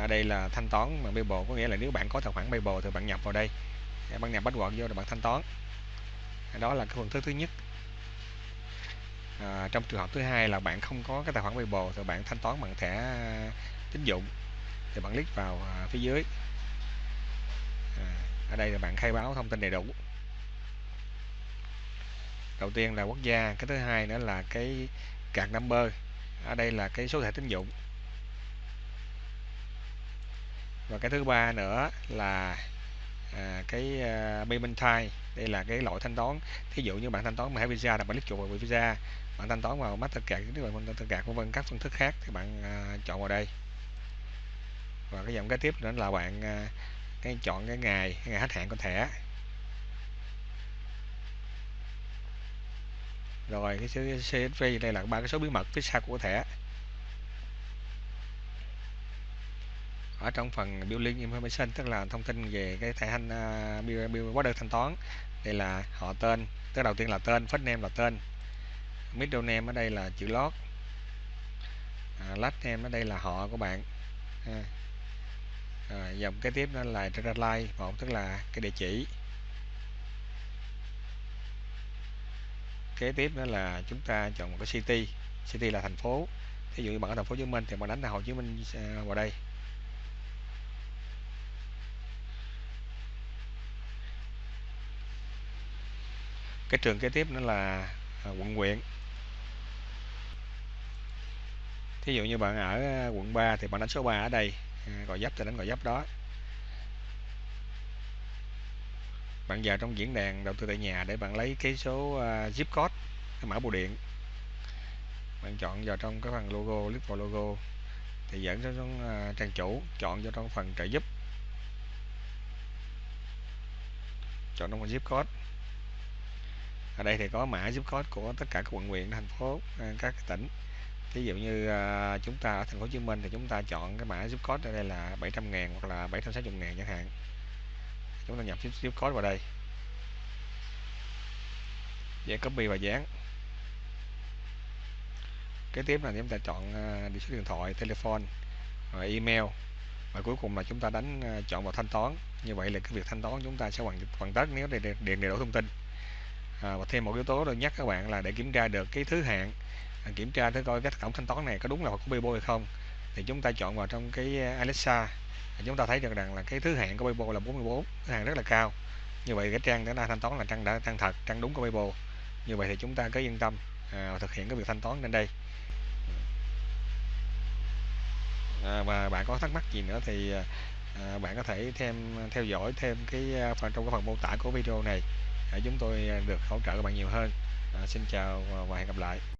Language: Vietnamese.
ở đây là thanh toán bằng PayPal có nghĩa là nếu bạn có tài khoản PayPal thì bạn nhập vào đây. Bạn nhập password vô rồi bạn thanh toán. Đó là cái phương thức thứ nhất. À, trong trường hợp thứ hai là bạn không có cái tài khoản PayPal thì bạn thanh toán bằng thẻ tín dụng. Thì bạn click vào à, phía dưới. À, ở đây là bạn khai báo thông tin đầy đủ. Đầu tiên là quốc gia cái thứ hai nữa là cái card number. Ở đây là cái số thẻ tín dụng và cái thứ ba nữa là à, cái à, uh, payment type đây là cái loại thanh toán. Thí dụ như bạn thanh toán bằng visa là bạn click chuột vào visa bạn thanh toán vào mastercard nếu bạn mastercard vân vân các phương thức khác thì bạn uh, chọn vào đây. Và cái dòng kế tiếp nữa là bạn uh, cái chọn cái ngày cái ngày hết hạn của thẻ. Rồi cái số CSV đây là ba cái số bí mật phía sau của thẻ. Ở trong phần billing information tức là thông tin về cái thẻ thanh uh, à, bill, bill order thanh toán đây là họ tên tức đầu tiên là tên first name là tên middle name ở đây là chữ lót à, last name ở đây là họ của bạn à. À, dòng kế tiếp đó là line một tức là cái địa chỉ. Kế tiếp đó là chúng ta chọn một cái city city là thành phố. Thí dụ như bạn ở thành phố Hồ Chí Minh thì bạn đánh là Hồ Chí Minh à, vào đây. Cái trường kế tiếp nữa là à, quận huyện. Thí dụ như bạn ở à, quận 3 thì bạn đánh số 3 ở đây à, gọi dấp thì đánh gọi dấp đó. Bạn vào trong diễn đàn đầu tư tại nhà để bạn lấy cái số zip code cái mã bưu điện. Bạn chọn vào trong cái phần logo click vào logo thì dẫn đến uh, trang chủ chọn vào trong phần trợ giúp. Chọn trong phần zip code ở đây thì có mã zip code của tất cả các quận huyện thành phố ờ, các tỉnh. Ví dụ như uh, chúng ta ở thành phố Hồ Chí Minh thì chúng ta chọn cái mã zip code ở đây là 700 ngàn hoặc là 760 ngàn chẳng hạn. Chúng ta nhập zip code vào đây. Dễ copy và dán. Kế tiếp là chúng ta chọn ờ, uh, số điện thoại telephone và email. Và cuối cùng là chúng ta đánh uh, chọn vào thanh toán. Như vậy là cái việc thanh toán chúng ta sẽ hoàn hoàn tất nếu để điền đầy đủ thông tin à, và thêm một yếu tố tôi nhắc các bạn là để kiểm tra được cái thứ hạng. À, kiểm tra thử coi cái tổng thanh toán này có đúng là của PayPal hay không. Thì chúng ta chọn vào trong cái à, Alexa. À, chúng ta thấy được rằng là cái thứ hạng của PayPal là 44 thứ hạng rất là cao. Như vậy cái trang đã thanh toán là trang đã trang thật trang đúng của PayPal như vậy thì chúng ta cứ yên tâm à, thực hiện cái việc thanh toán lên đây. À, và bạn có thắc mắc gì nữa thì à, à bạn có thể thêm theo dõi thêm cái phần trong cái phần mô tả của video này để chúng tôi được hỗ trợ các bạn nhiều hơn. À, xin chào và hẹn gặp lại.